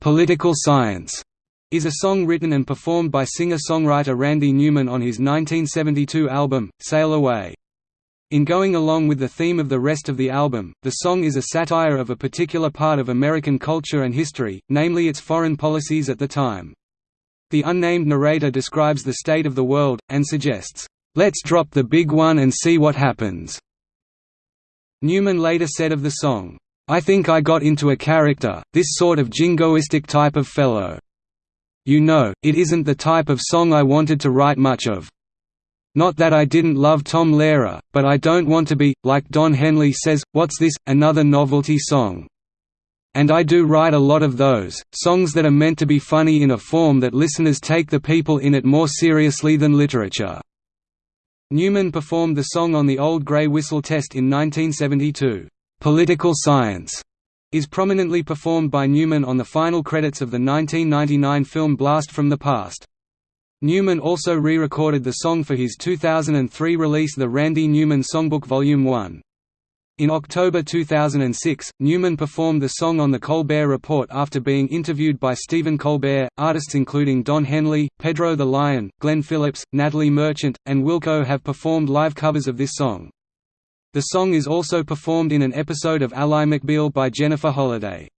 "'Political Science' is a song written and performed by singer-songwriter Randy Newman on his 1972 album, Sail Away. In going along with the theme of the rest of the album, the song is a satire of a particular part of American culture and history, namely its foreign policies at the time. The unnamed narrator describes the state of the world, and suggests, "'Let's drop the big one and see what happens." Newman later said of the song, "'I think I got into a character, this sort of jingoistic type of fellow. You know, it isn't the type of song I wanted to write much of. Not that I didn't love Tom Lehrer, but I don't want to be, like Don Henley says, what's this, another novelty song? And I do write a lot of those, songs that are meant to be funny in a form that listeners take the people in it more seriously than literature." Newman performed the song on the Old Grey Whistle Test in 1972. "'Political Science' is prominently performed by Newman on the final credits of the 1999 film Blast from the Past. Newman also re-recorded the song for his 2003 release The Randy Newman Songbook Volume 1. In October 2006, Newman performed the song on The Colbert Report after being interviewed by Stephen Colbert. Artists including Don Henley, Pedro the Lion, Glen Phillips, Natalie Merchant, and Wilco have performed live covers of this song. The song is also performed in an episode of Ally McBeal by Jennifer Holliday.